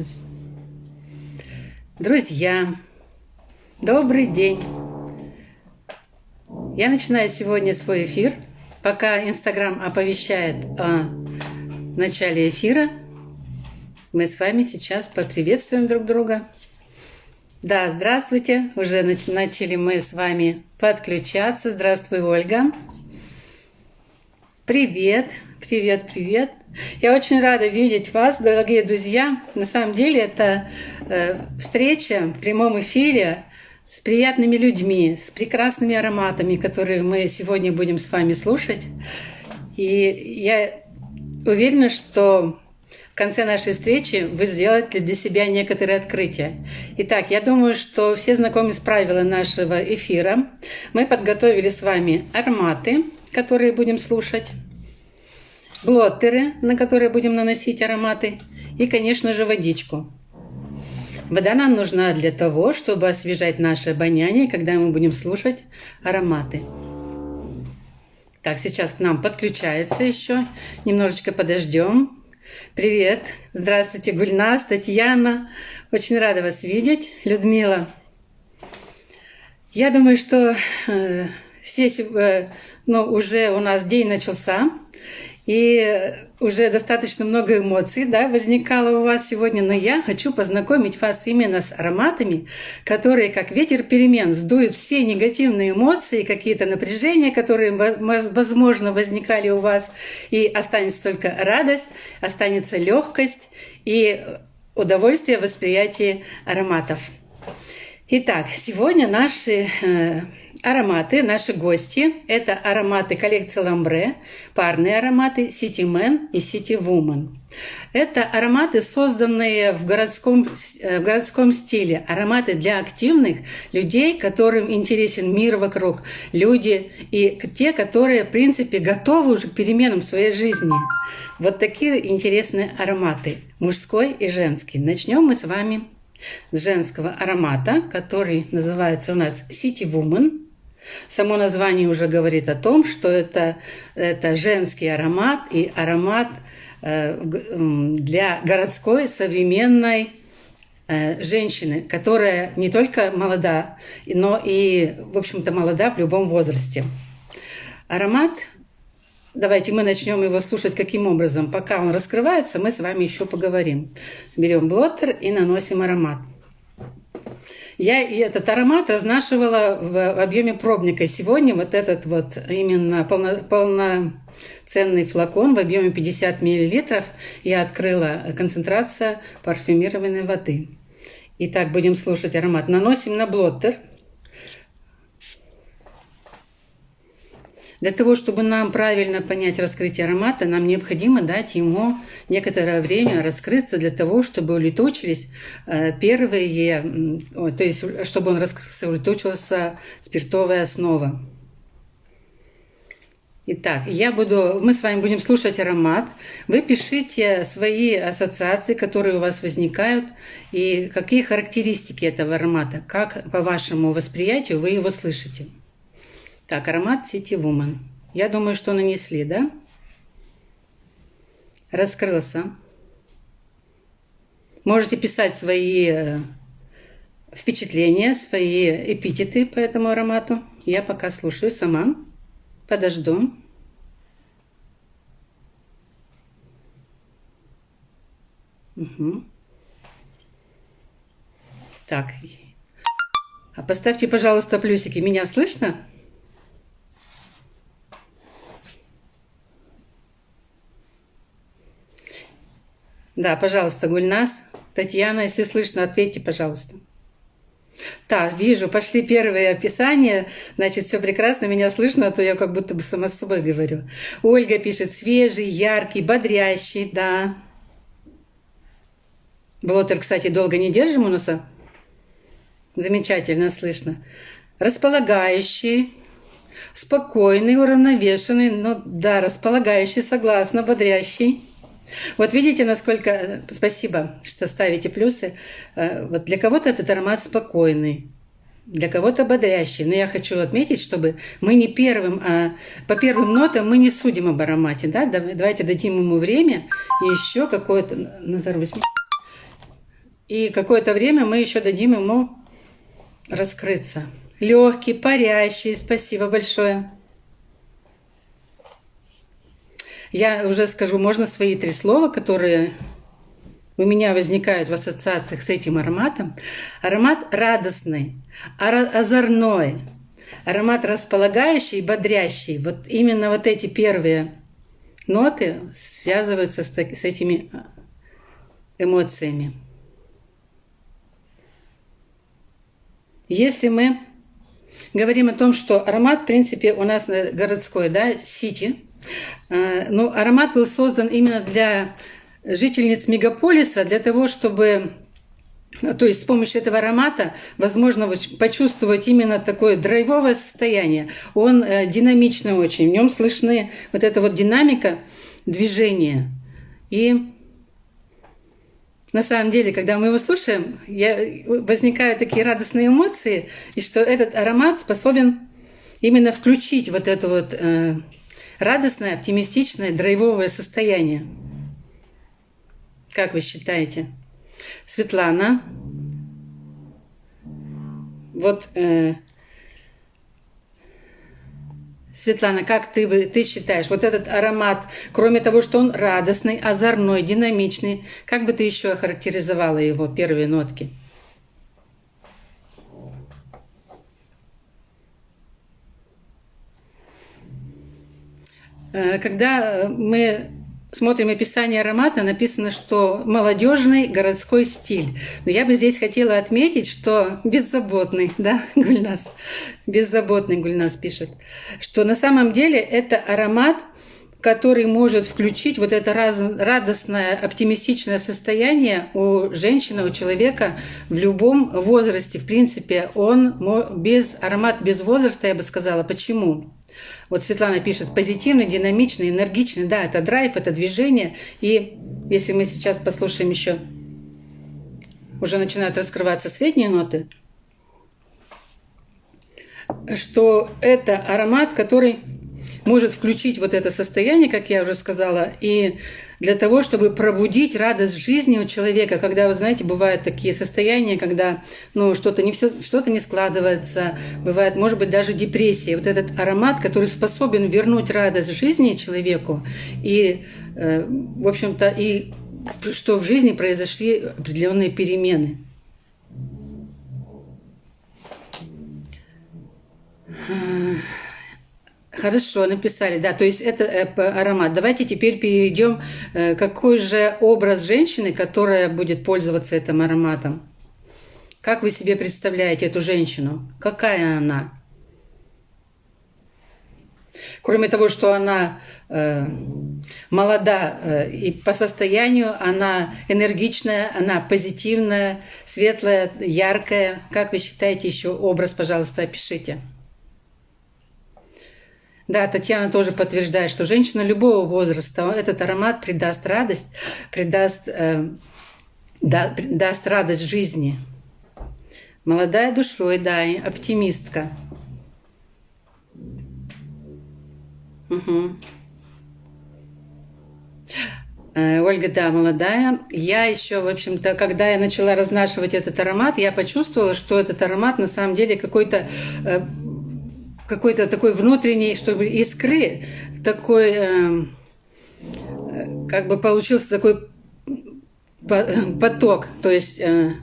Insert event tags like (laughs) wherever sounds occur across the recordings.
останусь. Друзья, добрый день! Я начинаю сегодня свой эфир. Пока Инстаграм оповещает о начале эфира, мы с вами сейчас поприветствуем друг друга. Да, здравствуйте. Уже начали мы с вами подключаться. Здравствуй, Ольга. Привет, привет, привет. Я очень рада видеть вас, дорогие друзья. На самом деле это э, встреча в прямом эфире с приятными людьми, с прекрасными ароматами, которые мы сегодня будем с вами слушать. И я уверена, что в конце нашей встречи вы сделаете для себя некоторые открытия. Итак, я думаю, что все знакомы с правилами нашего эфира. Мы подготовили с вами ароматы, которые будем слушать блоттеры, на которые будем наносить ароматы, и, конечно же, водичку. Вода нам нужна для того, чтобы освежать наше обоняние, когда мы будем слушать ароматы. Так, сейчас к нам подключается еще. Немножечко подождем. Привет. Здравствуйте, Гульнас, Татьяна. Очень рада вас видеть. Людмила. Я думаю, что э, все, э, ну, уже у нас день начался. И уже достаточно много эмоций да, возникало у вас сегодня, но я хочу познакомить вас именно с ароматами, которые, как ветер перемен, сдуют все негативные эмоции, какие-то напряжения, которые, возможно, возникали у вас, и останется только радость, останется легкость и удовольствие восприятия ароматов. Итак, сегодня наши э, ароматы, наши гости. Это ароматы коллекции Ламбре, парные ароматы City Man и City Woman. Это ароматы, созданные в городском, э, в городском стиле. Ароматы для активных людей, которым интересен мир вокруг. Люди и те, которые, в принципе, готовы уже к переменам в своей жизни. Вот такие интересные ароматы. Мужской и женский. Начнем мы с вами с женского аромата, который называется у нас City Woman. Само название уже говорит о том, что это, это женский аромат и аромат э, для городской современной э, женщины, которая не только молода, но и, в общем-то, молода в любом возрасте. Аромат, давайте мы начнем его слушать каким образом. Пока он раскрывается, мы с вами еще поговорим. Берем блоттер и наносим аромат. Я и этот аромат разнашивала в объеме пробника. Сегодня вот этот вот именно полно, полноценный флакон в объеме 50 мл я открыла концентрация парфюмированной воды. Итак, будем слушать аромат. Наносим на блоттер – Для того, чтобы нам правильно понять раскрытие аромата, нам необходимо дать ему некоторое время раскрыться для того, чтобы улетучились э, первые, то есть чтобы он раскрылся, улетучилась спиртовая основа. Итак, я буду, мы с вами будем слушать аромат. Вы пишите свои ассоциации, которые у вас возникают, и какие характеристики этого аромата, как по вашему восприятию вы его слышите. Так, аромат City Woman. Я думаю, что нанесли, да? Раскрылся. Можете писать свои э, впечатления, свои эпитеты по этому аромату. Я пока слушаю сама. Подожду. Угу. Так. А поставьте, пожалуйста, плюсики. Меня слышно? Да, пожалуйста, Гульнас. Татьяна, если слышно, ответьте, пожалуйста. Так, вижу, пошли первые описания. Значит, все прекрасно, меня слышно, а то я как будто бы сама с собой говорю. Ольга пишет, свежий, яркий, бодрящий, да. Блотер, кстати, долго не держим у носа. Замечательно слышно. Располагающий, спокойный, уравновешенный, ну да, располагающий, согласна, бодрящий. Вот видите, насколько... Спасибо, что ставите плюсы. Э, вот для кого-то этот аромат спокойный, для кого-то бодрящий. Но я хочу отметить, чтобы мы не первым, а по первым нотам мы не судим об аромате. Да? Давайте дадим ему время и еще какое-то... Назар, И какое-то время мы еще дадим ему раскрыться. Легкий, парящий, спасибо большое. Я уже скажу, можно свои три слова, которые у меня возникают в ассоциациях с этим ароматом. Аромат радостный, озорной, аромат располагающий, бодрящий. Вот именно вот эти первые ноты связываются с, с этими а, эмоциями. Если мы говорим о том, что аромат, в принципе, у нас городской, да, сити, а, но аромат был создан именно для жительниц мегаполиса для того, чтобы то есть с помощью этого аромата возможно почувствовать именно такое драйвовое состояние. Он э, динамичный очень, в нем слышны вот эта вот динамика движения. И на самом деле, когда мы его слушаем, я, возникают такие радостные эмоции, и что этот аромат способен именно включить вот это вот э, радостное, оптимистичное, драйвовое состояние. Как вы считаете? Светлана. Вот, э, Светлана, как ты, ты считаешь, вот этот аромат, кроме того, что он радостный, озорной, динамичный, как бы ты еще охарактеризовала его первые нотки? Когда мы смотрим описание аромата, написано, что молодежный городской стиль. Но я бы здесь хотела отметить, что беззаботный, (laughs) да, Гульнас, беззаботный Гульнас пишет, что на самом деле это аромат, который может включить вот это радостное, оптимистичное состояние у женщины, у человека в любом возрасте. В принципе, он без аромат без возраста, я бы сказала. Почему? Вот Светлана пишет, позитивный, динамичный, энергичный. Да, это драйв, это движение. И если мы сейчас послушаем еще, уже начинают раскрываться средние ноты, что это аромат, который может включить вот это состояние, как я уже сказала, и для того, чтобы пробудить радость жизни у человека, когда, вы знаете, бывают такие состояния, когда ну, что-то не, все, что-то не складывается, бывает, может быть, даже депрессия. Вот этот аромат, который способен вернуть радость жизни человеку, и, э, в общем-то, и что в жизни произошли определенные перемены. Хорошо, написали, да, то есть это э, аромат. Давайте теперь перейдем, э, какой же образ женщины, которая будет пользоваться этим ароматом. Как вы себе представляете эту женщину? Какая она? Кроме того, что она э, молода э, и по состоянию, она энергичная, она позитивная, светлая, яркая. Как вы считаете еще образ, пожалуйста, опишите. Да, Татьяна тоже подтверждает, что женщина любого возраста, этот аромат придаст радость, придаст, э, да, даст радость жизни. Молодая душой, да, оптимистка. Угу. Ольга, да, молодая. Я еще, в общем-то, когда я начала разнашивать этот аромат, я почувствовала, что этот аромат на самом деле какой-то э, какой-то такой внутренней, чтобы искры, такой, э, как бы получился такой поток, то есть э,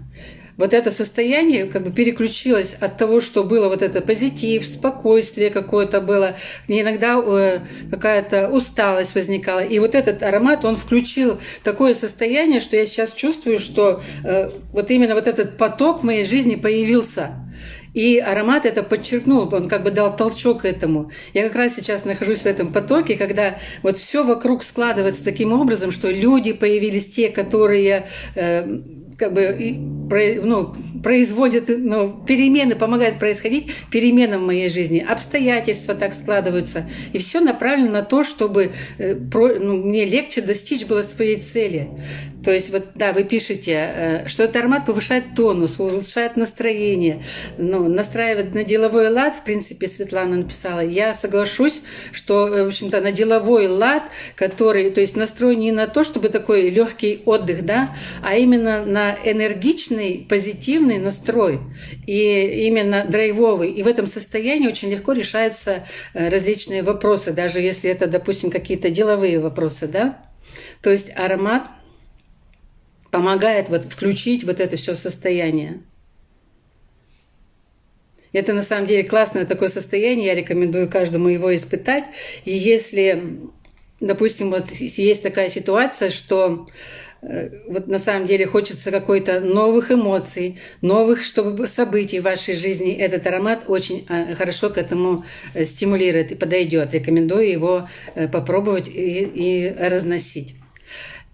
вот это состояние как бы переключилось от того, что было вот это позитив, спокойствие какое-то было, иногда э, какая-то усталость возникала. И вот этот аромат, он включил такое состояние, что я сейчас чувствую, что э, вот именно вот этот поток в моей жизни появился. И аромат это подчеркнул, он как бы дал толчок этому. Я как раз сейчас нахожусь в этом потоке, когда вот все вокруг складывается таким образом, что люди появились те, которые э, как бы ну, производит, ну, перемены, помогает происходить переменам в моей жизни, обстоятельства так складываются. И все направлено на то, чтобы э, ну, мне легче достичь было своей цели. То есть вот, да, вы пишете, э, что этот аромат повышает тонус, улучшает настроение, ну, настраивает на деловой лад, в принципе, Светлана написала. Я соглашусь, что, э, в общем-то, на деловой лад, который, то есть настроен не на то, чтобы такой легкий отдых, да, а именно на энергичный, позитивный настрой. И именно драйвовый. И в этом состоянии очень легко решаются э, различные вопросы, даже если это, допустим, какие-то деловые вопросы, да. То есть аромат помогает вот включить вот это все состояние. Это на самом деле классное такое состояние, я рекомендую каждому его испытать. И если, допустим, вот есть такая ситуация, что э, вот на самом деле хочется какой-то новых эмоций, новых чтобы событий в вашей жизни, этот аромат очень э, хорошо к этому э, стимулирует и подойдет. Рекомендую его попробовать и, и разносить.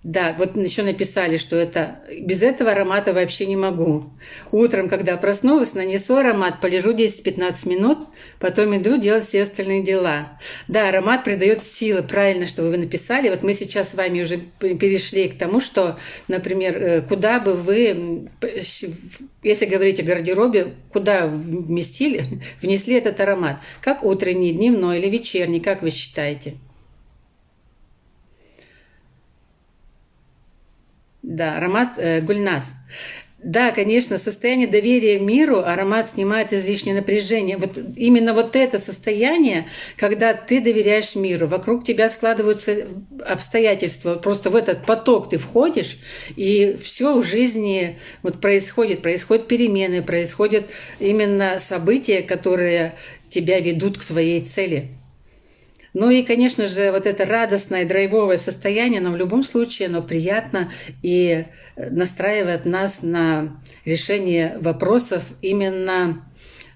Да, вот еще написали, что это без этого аромата вообще не могу. Утром, когда проснулась, нанесу аромат, полежу 10-15 минут, потом иду делать все остальные дела. Да, аромат придает силы, правильно, что вы написали. Вот мы сейчас с вами уже перешли к тому, что, например, э, куда бы вы, если говорить о гардеробе, куда вместили, (laughs) внесли этот аромат? Как утренний, дневной или вечерний, как вы считаете? Да, аромат э, гульнас. Да, конечно, состояние доверия миру, аромат снимает излишнее напряжение. Вот именно вот это состояние, когда ты доверяешь миру, вокруг тебя складываются обстоятельства, просто в этот поток ты входишь, и все в жизни вот происходит, происходят перемены, происходят именно события, которые тебя ведут к твоей цели. Ну и, конечно же, вот это радостное, драйвовое состояние, но в любом случае оно приятно и настраивает нас на решение вопросов именно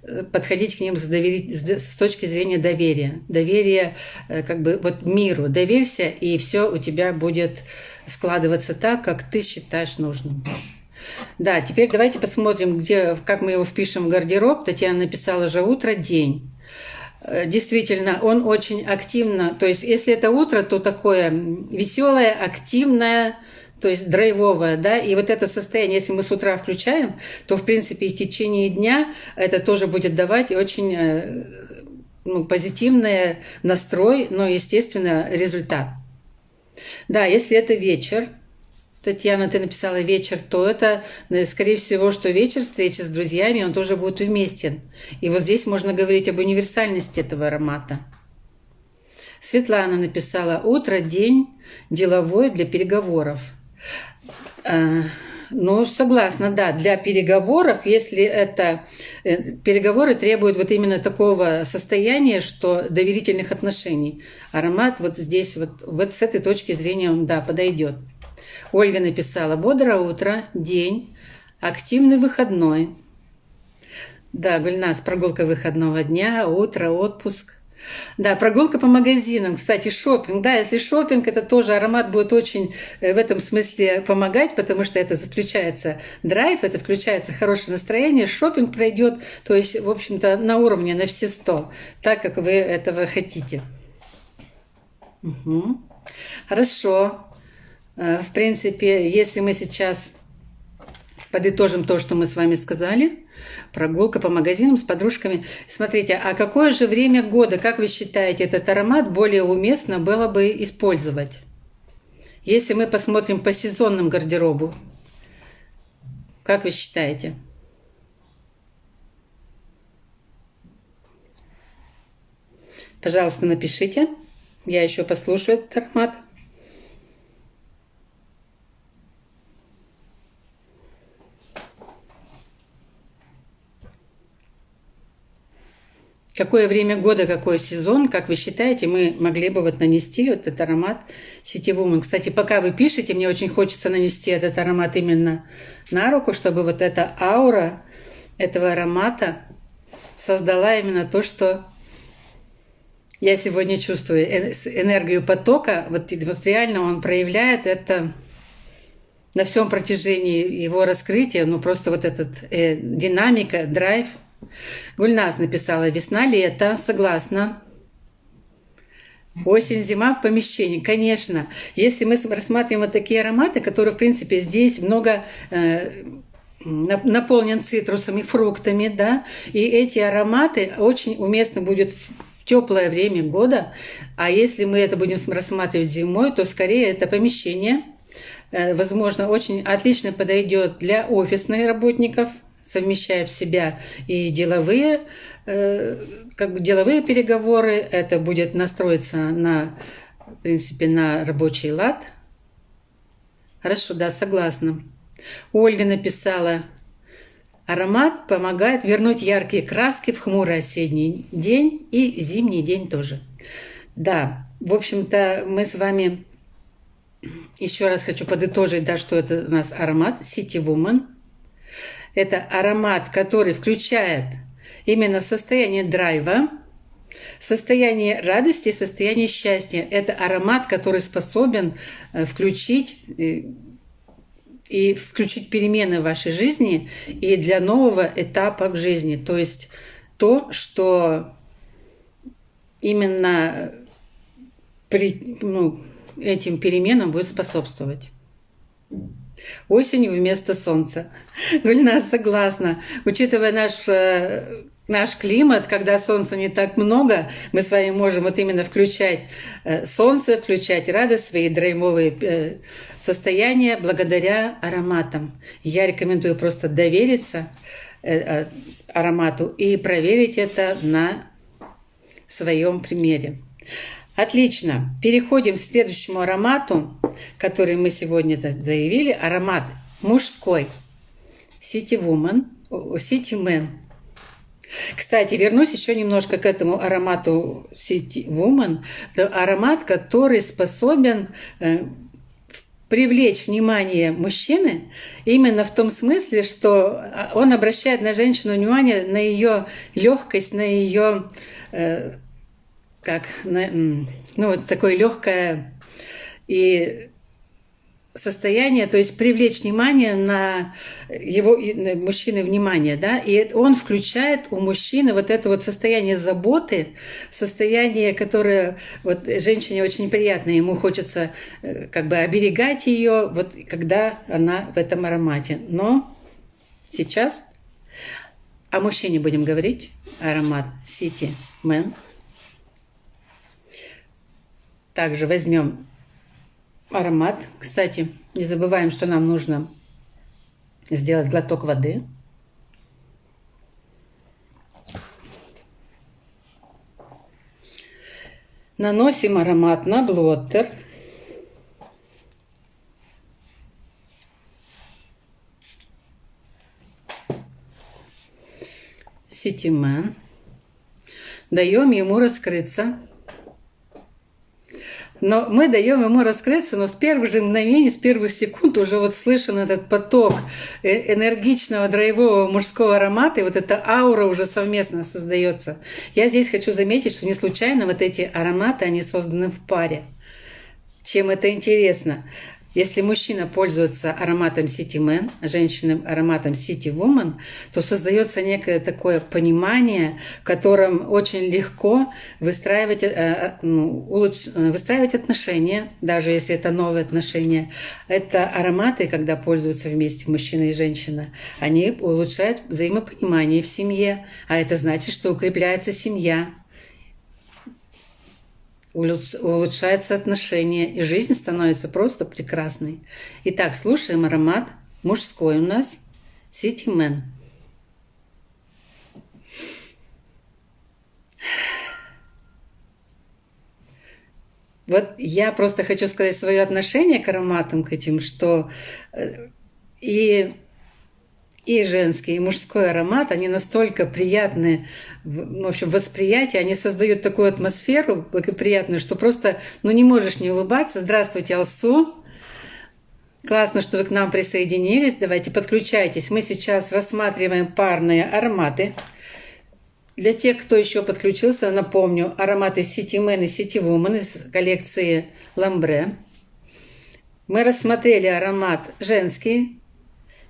э, подходить к ним с, довери... с точки зрения доверия. Доверие э, как бы вот миру. Доверься, и все у тебя будет складываться так, как ты считаешь нужным. Да, теперь давайте посмотрим, где, как мы его впишем в гардероб. Татьяна написала же утро, день. Э, действительно, он очень активно, то есть если это утро, то такое веселое, активное, то есть драйвовое, да, и вот это состояние, если мы с утра включаем, то, в принципе, и в течение дня это тоже будет давать очень э, ну, позитивный настрой, но, естественно, результат. Да, если это вечер, Татьяна, ты написала вечер, то это, э, скорее всего, что вечер встречи с друзьями, он тоже будет уместен. И вот здесь можно говорить об универсальности этого аромата. Светлана написала «Утро, день, деловой для переговоров». А, ну, согласна, да, для переговоров, если это... Э, переговоры требуют вот именно такого состояния, что доверительных отношений. Аромат вот здесь, вот, вот с этой точки зрения он, да, подойдет. Ольга написала «Бодрое утро, день, активный выходной». Да, Гульнас, прогулка выходного дня, утро, отпуск. Да, прогулка по магазинам, кстати, шопинг. Да, если шопинг, это тоже аромат будет очень э, в этом смысле помогать, потому что это заключается драйв, это включается хорошее настроение, шопинг пройдет, то есть, в общем-то, на уровне, на все сто, так, как вы этого хотите. Угу. Хорошо. Э, в принципе, если мы сейчас подытожим то, что мы с вами сказали, прогулка по магазинам с подружками. Смотрите, а какое же время года, как вы считаете, этот аромат более уместно было бы использовать? Если мы посмотрим по сезонным гардеробу, как вы считаете? Пожалуйста, напишите. Я еще послушаю этот аромат. Какое время года, какой сезон, как вы считаете, мы могли бы вот нанести вот этот аромат сетевым. Кстати, пока вы пишете, мне очень хочется нанести этот аромат именно на руку, чтобы вот эта аура этого аромата создала именно то, что я сегодня чувствую. Энергию потока, вот, вот реально он проявляет это на всем протяжении его раскрытия, ну просто вот этот э, динамика, драйв. Гульнас написала «Весна-лето», согласна. Осень-зима в помещении, конечно. Если мы рассматриваем вот такие ароматы, которые, в принципе, здесь много э, наполнен цитрусами, фруктами, да, и эти ароматы очень уместно будет в теплое время года, а если мы это будем рассматривать зимой, то скорее это помещение, э, возможно, очень отлично подойдет для офисных работников, совмещая в себя и деловые, э, как бы деловые переговоры, это будет настроиться на, в принципе, на рабочий лад. Хорошо, да, согласна. Ольга написала, аромат помогает вернуть яркие краски в хмурый осенний день и зимний день тоже. Да, в общем-то, мы с вами еще раз хочу подытожить, да, что это у нас аромат City Woman. Это аромат, который включает именно состояние драйва, состояние радости, состояние счастья. Это аромат, который способен э, включить э, и включить перемены в вашей жизни и для нового этапа в жизни. То есть то, что именно при, ну, этим переменам будет способствовать. Осенью вместо солнца. (laughs) Гульнас согласна. Учитывая наш э, наш климат, когда солнца не так много, мы с вами можем вот именно включать э, солнце, включать радость, свои драймовые э, состояния благодаря ароматам. Я рекомендую просто довериться э, аромату и проверить это на своем примере. Отлично. Переходим к следующему аромату, который мы сегодня заявили. Аромат мужской. City Woman, City Man. Кстати, вернусь еще немножко к этому аромату City Woman. Это аромат, который способен э, привлечь внимание мужчины именно в том смысле, что а, он обращает на женщину внимание на ее легкость, на ее э, как на, ну вот такое легкое и состояние, то есть привлечь внимание на его на мужчины внимание, да, и он включает у мужчины вот это вот состояние заботы, состояние, которое вот женщине очень приятно, ему хочется э, как бы оберегать ее, вот когда она в этом аромате. Но сейчас о мужчине будем говорить, аромат City Man. Также возьмем аромат. Кстати, не забываем, что нам нужно сделать глоток воды. Наносим аромат на блоттер. Ситимен. Даем ему раскрыться. Но мы даем ему раскрыться, но с первых же мгновений, с первых секунд уже вот слышен этот поток э, энергичного драйвового мужского аромата, и вот эта аура уже совместно создается. Я здесь хочу заметить, что не случайно вот эти ароматы, они созданы в паре. Чем это интересно? Если мужчина пользуется ароматом City Man, женщина ароматом City Woman, то создается некое такое понимание, в котором очень легко выстраивать, э, э, ну. Э, выстраивать отношения, даже если это новые отношения. Это ароматы, когда пользуются вместе мужчина и женщина, они улучшают взаимопонимание в семье, а это значит, что укрепляется семья, улучшается отношение, и жизнь становится просто прекрасной. Итак, слушаем аромат мужской у нас City Man. Вот я просто хочу сказать свое отношение к ароматам, к этим, что э, и и женский, и мужской аромат, они настолько приятны, в общем, восприятие, они создают такую атмосферу благоприятную, что просто, ну, не можешь не улыбаться. Здравствуйте, Алсу! Классно, что вы к нам присоединились. Давайте подключайтесь. Мы сейчас рассматриваем парные ароматы. Для тех, кто еще подключился, напомню, ароматы City Man и City Woman из коллекции Ламбре. Мы рассмотрели аромат женский,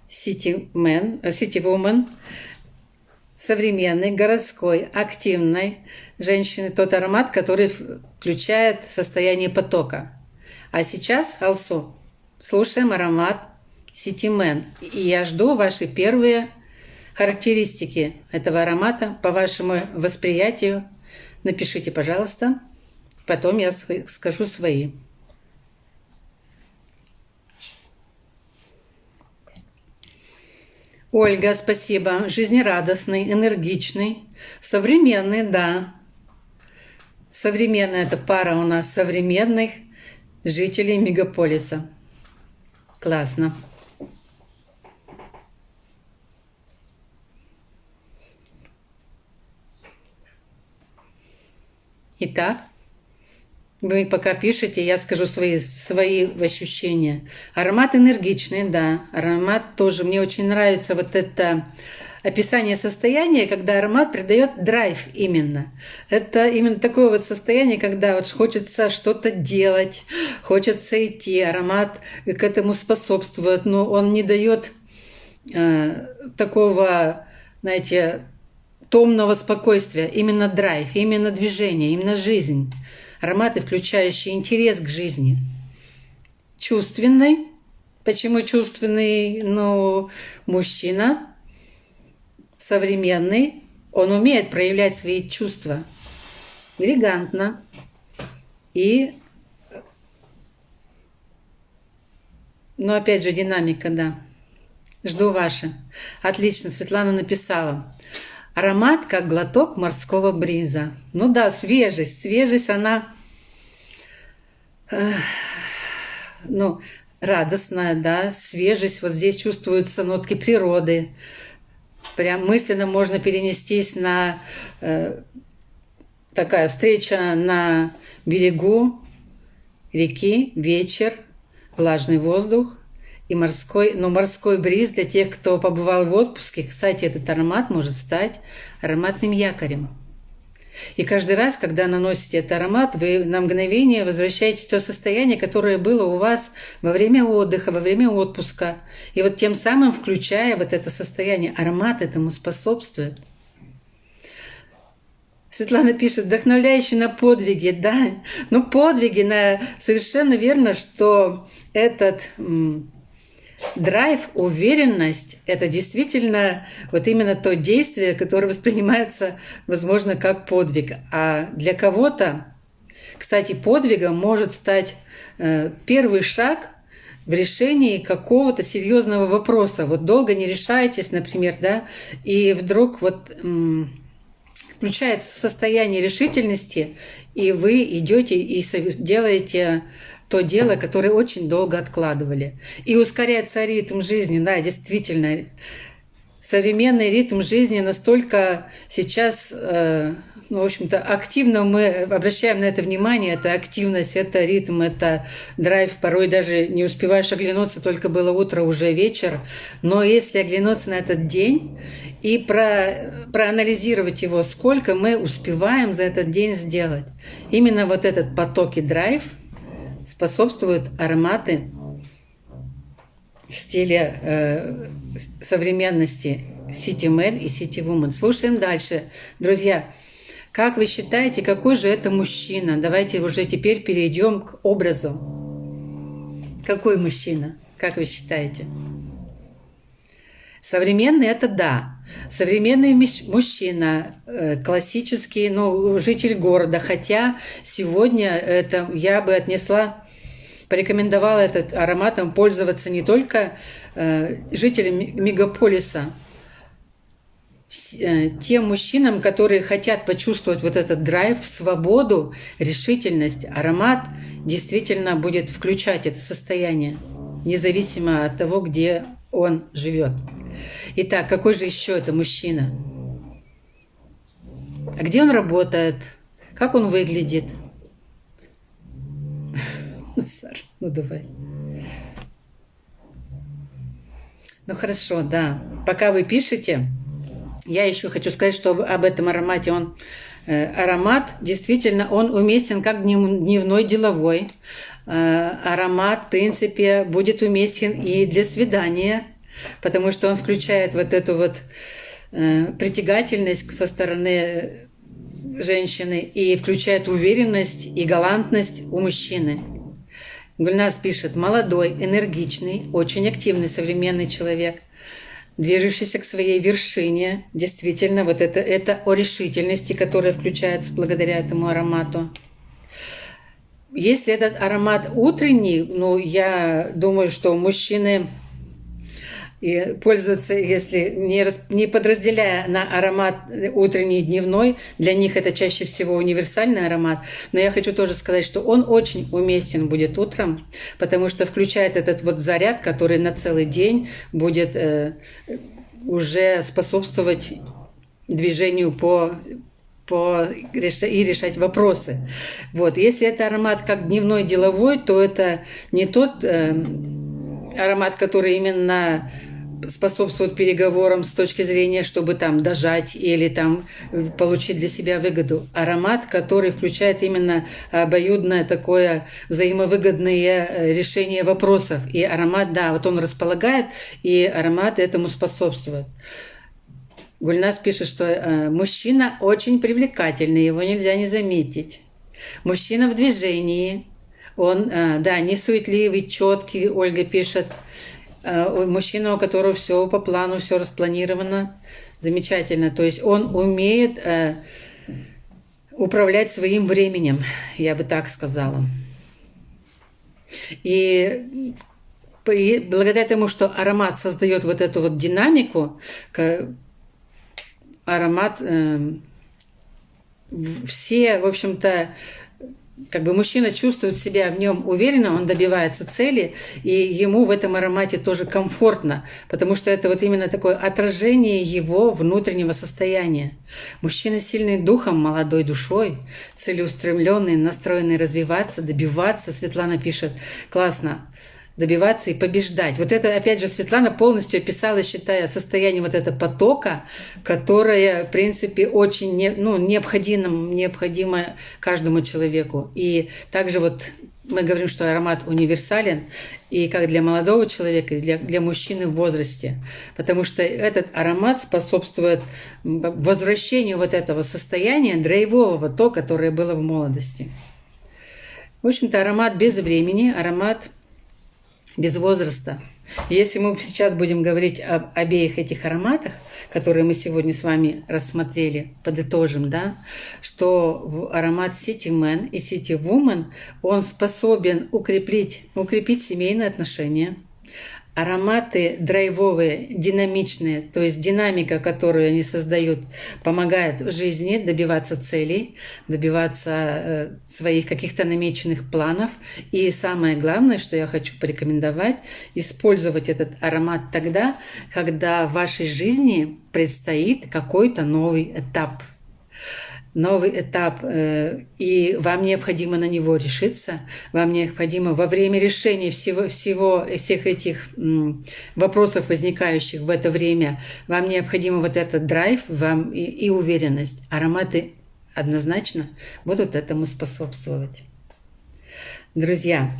Man, City Woman, современной, городской, активной женщины, тот аромат, который включает состояние потока. А сейчас, Алсу, слушаем аромат Man. И я жду ваши первые характеристики этого аромата по вашему восприятию. Напишите, пожалуйста. Потом я скажу свои. Ольга, спасибо. Жизнерадостный, энергичный, современный, да. Современная это пара у нас современных жителей мегаполиса. Классно. Итак, вы пока пишете, я скажу свои, свои ощущения. Аромат энергичный, да. Аромат тоже. Мне очень нравится вот это описание состояния, когда аромат придает драйв именно. Это именно такое вот состояние, когда вот хочется что-то делать, хочется идти. Аромат к этому способствует, но он не дает э, такого, знаете, томного спокойствия. Именно драйв, именно движение, именно жизнь ароматы, включающие интерес к жизни. Чувственный. Почему чувственный? Ну, мужчина современный, он умеет проявлять свои чувства элегантно и но опять же динамика, да. Жду ваши. Отлично, Светлана написала. Аромат, как глоток морского бриза. Ну да, свежесть. Свежесть, она э, ну, радостная, да, свежесть. Вот здесь чувствуются нотки природы. Прям мысленно можно перенестись на э, такая встреча на берегу реки, вечер, влажный воздух – и морской, но морской бриз для тех, кто побывал в отпуске, кстати, этот аромат может стать ароматным якорем. И каждый раз, когда наносите этот аромат, вы на мгновение возвращаетесь в то состояние, которое было у вас во время отдыха, во время отпуска. И вот тем самым, включая вот это состояние, аромат этому способствует. Светлана пишет, вдохновляющий на подвиги, да. Ну, подвиги, на... совершенно верно, что этот драйв, уверенность – это действительно вот именно то действие, которое воспринимается, возможно, как подвиг. А для кого-то, кстати, подвигом может стать э, первый шаг в решении какого-то серьезного вопроса. Вот долго не решаетесь, например, да, и вдруг вот включается состояние решительности, и вы идете и делаете то дело, которое очень долго откладывали. И ускоряется ритм жизни, да, действительно. Современный ритм жизни настолько сейчас, э, ну, в общем-то, активно мы обращаем на это внимание. Это активность, это ритм, это драйв. Порой даже не успеваешь оглянуться, только было утро, уже вечер. Но если оглянуться на этот день и про, проанализировать его, сколько мы успеваем за этот день сделать. Именно вот этот поток и драйв – способствуют ароматы в стиле э, современности City Man и City Woman. Слушаем дальше. Друзья, как вы считаете, какой же это мужчина? Давайте уже теперь перейдем к образу. Какой мужчина? Как вы считаете? Современный – это да. Современный мужчина, э, классический, ну, житель города. Хотя сегодня это я бы отнесла, порекомендовала этот ароматом пользоваться не только э, жителям мегаполиса, э, тем мужчинам, которые хотят почувствовать вот этот драйв, свободу, решительность, аромат действительно будет включать это состояние, независимо от того, где он живет. Итак, какой же еще это мужчина? А где он работает? Как он выглядит? (laughs) Ну, Саш, ну давай. Ну хорошо, да. Пока вы пишете, я еще хочу сказать, что об этом аромате он э, аромат действительно он уместен как дневной деловой, э, аромат, в принципе, будет уместен и для свидания, потому что он включает вот эту вот э, притягательность со стороны женщины и включает уверенность и галантность у мужчины. Гульнас пишет, молодой, энергичный, очень активный современный человек, движущийся к своей вершине. Действительно, вот это, это о решительности, которая включается благодаря этому аромату. Если этот аромат утренний, ну, я думаю, что мужчины и пользуются, если не, не подразделяя на аромат утренний и дневной, для них это чаще всего универсальный аромат. Но я хочу тоже сказать, что он очень уместен будет утром, потому что включает этот вот заряд, который на целый день будет э, уже способствовать движению по по, и решать вопросы. Вот. Если это аромат как дневной деловой, то это не тот э, аромат, который именно способствует переговорам с точки зрения, чтобы там дожать или там получить для себя выгоду. Аромат, который включает именно обоюдное такое взаимовыгодное э, решение вопросов. И аромат, да, вот он располагает, и аромат этому способствует. Гульнас пишет, что э, мужчина очень привлекательный, его нельзя не заметить. Мужчина в движении, он, э, да, не суетливый, четкий, Ольга пишет. Э, мужчина, у которого все по плану, все распланировано, замечательно. То есть он умеет э, управлять своим временем, я бы так сказала. И, благодаря тому, что аромат создает вот эту вот динамику, аромат э, все, в общем-то, как бы мужчина чувствует себя в нем уверенно, он добивается цели, и ему в этом аромате тоже комфортно, потому что это вот именно такое отражение его внутреннего состояния. Мужчина сильный духом, молодой душой, целеустремленный, настроенный развиваться, добиваться. Светлана пишет, классно добиваться и побеждать. Вот это, опять же, Светлана полностью описала, считая, состояние вот этого потока, которое, в принципе, очень не, ну, необходимо, необходимо каждому человеку. И также вот мы говорим, что аромат универсален, и как для молодого человека, и для, для мужчины в возрасте. Потому что этот аромат способствует возвращению вот этого состояния драйвового, то, которое было в молодости. В общем-то, аромат без времени, аромат без возраста. Если мы сейчас будем говорить об обеих этих ароматах, которые мы сегодня с вами рассмотрели, подытожим, да, что аромат City Man и City Woman, он способен укрепить, укрепить семейные отношения – ароматы драйвовые, динамичные, то есть динамика, которую они создают, помогает в жизни добиваться целей, добиваться э, своих каких-то намеченных планов. И самое главное, что я хочу порекомендовать, использовать этот аромат тогда, когда в вашей жизни предстоит какой-то новый этап – новый этап, э, и вам необходимо на него решиться, вам необходимо во время решения всего, всего всех этих вопросов, возникающих в это время, вам необходимо вот этот драйв вам и, и уверенность. Ароматы однозначно будут этому способствовать. Друзья,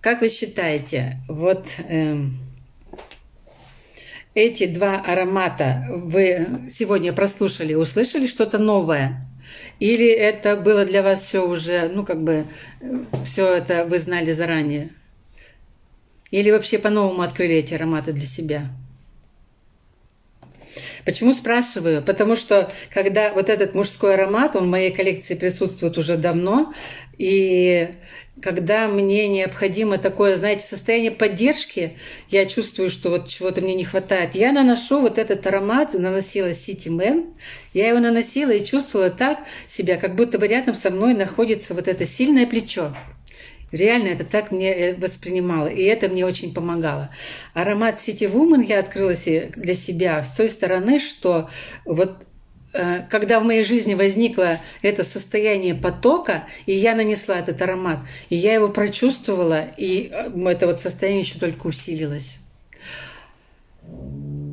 как вы считаете, вот... Э, эти два аромата вы сегодня прослушали, услышали что-то новое? Или это было для вас все уже, ну как бы, все это вы знали заранее? Или вообще по-новому открыли эти ароматы для себя? Почему спрашиваю? Потому что когда вот этот мужской аромат, он в моей коллекции присутствует уже давно, и когда мне необходимо такое, знаете, состояние поддержки, я чувствую, что вот чего-то мне не хватает, я наношу вот этот аромат, наносила City Man, я его наносила и чувствовала так себя, как будто бы рядом со мной находится вот это сильное плечо. Реально это так мне э, воспринимало, и это мне очень помогало. Аромат City Woman я открыла для себя с той стороны, что вот когда в моей жизни возникло это состояние потока, и я нанесла этот аромат, и я его прочувствовала, и э, это вот состояние еще только усилилось.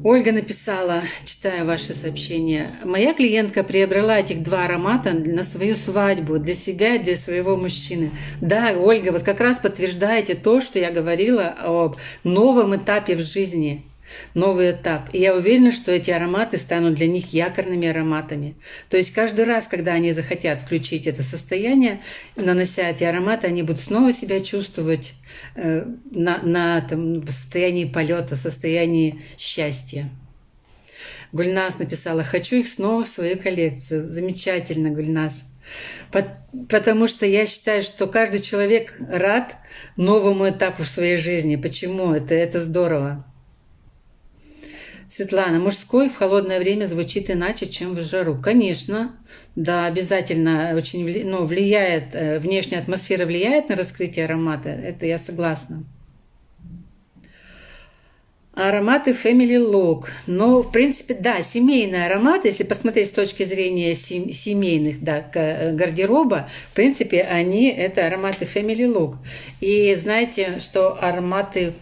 Ольга написала, читая ваше сообщение, «Моя клиентка приобрела этих два аромата на свою свадьбу, для себя и для своего мужчины». Да, Ольга, вот как раз подтверждаете то, что я говорила об новом этапе в жизни – новый этап. И я уверена, что эти ароматы станут для них якорными ароматами. То есть каждый раз, когда они захотят включить это состояние, нанося эти ароматы, они будут снова себя чувствовать э, на, на там, в состоянии полета, состоянии счастья. Гульнас написала, хочу их снова в свою коллекцию. Замечательно, Гульнас. Потому что я считаю, что каждый человек рад новому этапу в своей жизни. Почему? Это, это здорово. Светлана, мужской в холодное время звучит иначе, чем в жару. Конечно, да, обязательно очень ну, влияет, э, внешняя атмосфера влияет на раскрытие аромата, это я согласна. Ароматы Family Look. Ну, в принципе, да, семейные ароматы, если посмотреть с точки зрения семейных да, э, гардероба, в принципе, они это ароматы Family Look. И знаете, что ароматы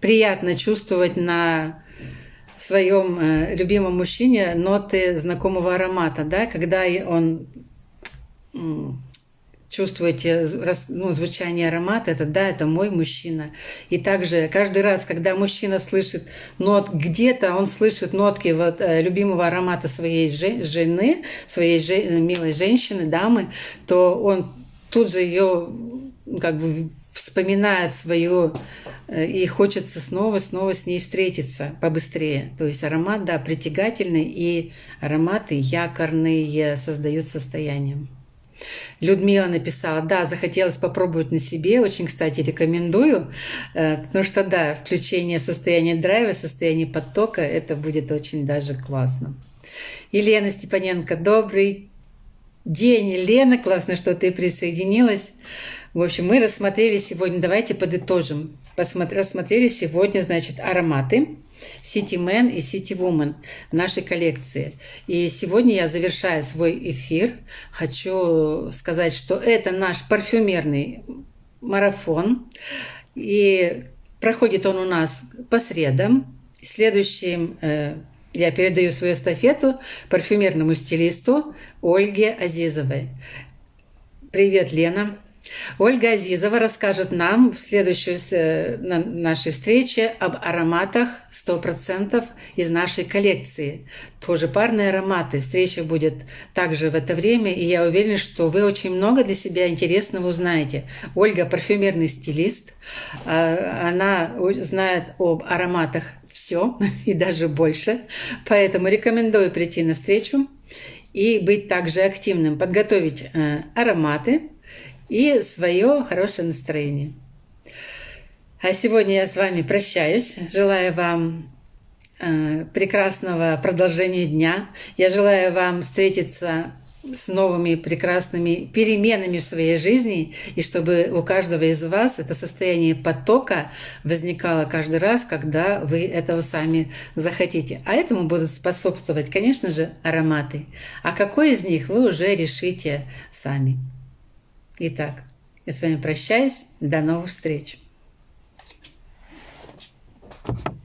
приятно чувствовать на в своем э, любимом мужчине ноты знакомого аромата, да, когда он чувствуете ну, звучание аромата, это да, это мой мужчина. И также каждый раз, когда мужчина слышит нот, где-то он слышит нотки вот, э, любимого аромата своей жены, своей же, милой женщины, дамы, то он тут же ее как бы вспоминает свою э, и хочется снова-снова с ней встретиться побыстрее. То есть аромат, да, притягательный, и ароматы якорные создают состояние. Людмила написала, да, захотелось попробовать на себе, очень, кстати, рекомендую, э, потому что, да, включение состояния драйва, состояние потока, это будет очень даже классно. Елена Степаненко, добрый день, Елена, классно, что ты присоединилась. В общем, мы рассмотрели сегодня, давайте подытожим. Рассмотрели сегодня, значит, ароматы City Man и City Woman нашей коллекции. И сегодня я, завершая свой эфир, хочу сказать, что это наш парфюмерный марафон. И проходит он у нас по средам. Следующим э, я передаю свою эстафету парфюмерному стилисту Ольге Азизовой. Привет, Лена! Ольга Азизова расскажет нам в следующей э, нашей встрече об ароматах 100% из нашей коллекции. Тоже парные ароматы. Встреча будет также в это время, и я уверена, что вы очень много для себя интересного узнаете. Ольга – парфюмерный стилист. А, она знает об ароматах все (laughs) и даже больше. Поэтому рекомендую прийти на встречу и быть также активным, подготовить э, ароматы, и свое хорошее настроение. А сегодня я с вами прощаюсь. Желаю вам э, прекрасного продолжения дня. Я желаю вам встретиться с новыми прекрасными переменами в своей жизни, и чтобы у каждого из вас это состояние потока возникало каждый раз, когда вы этого сами захотите. А этому будут способствовать, конечно же, ароматы. А какой из них вы уже решите сами. Итак, я с вами прощаюсь. До новых встреч! Thank you.